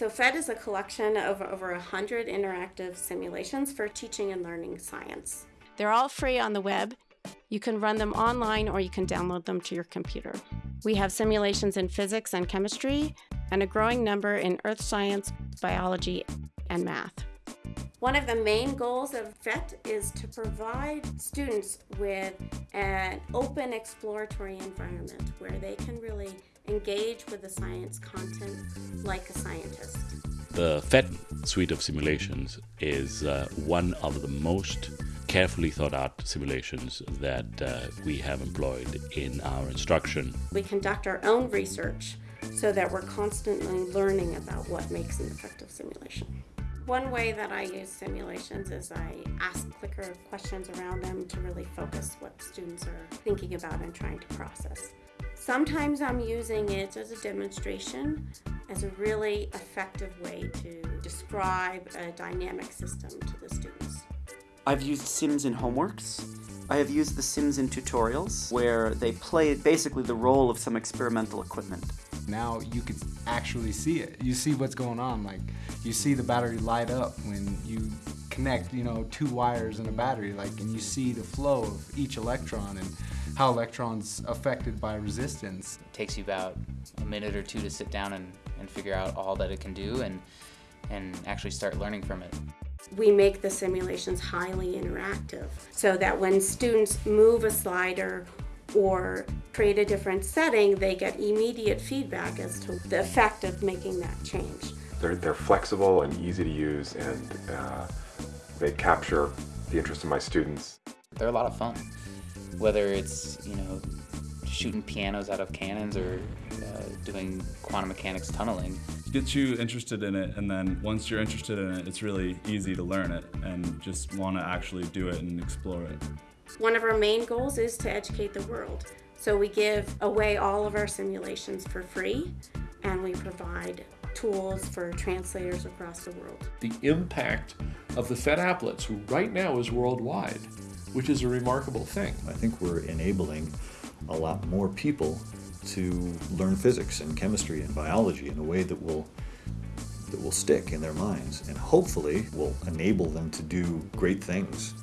So PhET is a collection of over 100 interactive simulations for teaching and learning science. They're all free on the web. You can run them online or you can download them to your computer. We have simulations in physics and chemistry, and a growing number in earth science, biology, and math. One of the main goals of PhET is to provide students with an open exploratory environment where they can really engage with the science content like a scientist. The PhET suite of simulations is uh, one of the most carefully thought out simulations that uh, we have employed in our instruction. We conduct our own research so that we're constantly learning about what makes an effective simulation. One way that I use simulations is I ask clicker questions around them to really focus what students are thinking about and trying to process. Sometimes I'm using it as a demonstration as a really effective way to describe a dynamic system to the students. I've used Sims in homeworks. I have used the Sims in tutorials where they play basically the role of some experimental equipment. Now you can actually see it. You see what's going on. Like you see the battery light up when you connect, you know, two wires in a battery. Like, and you see the flow of each electron and how electrons affected by resistance. It takes you about a minute or two to sit down and, and figure out all that it can do and and actually start learning from it. We make the simulations highly interactive so that when students move a slider or create a different setting, they get immediate feedback as to the effect of making that change. They're, they're flexible and easy to use and uh, they capture the interest of my students. They're a lot of fun. Whether it's, you know, shooting pianos out of cannons or uh, doing quantum mechanics tunneling. Gets you interested in it and then once you're interested in it, it's really easy to learn it and just want to actually do it and explore it. One of our main goals is to educate the world. So we give away all of our simulations for free and we provide tools for translators across the world. The impact of the PhET applets right now is worldwide, which is a remarkable thing. I think we're enabling a lot more people to learn physics and chemistry and biology in a way that will that will stick in their minds and hopefully will enable them to do great things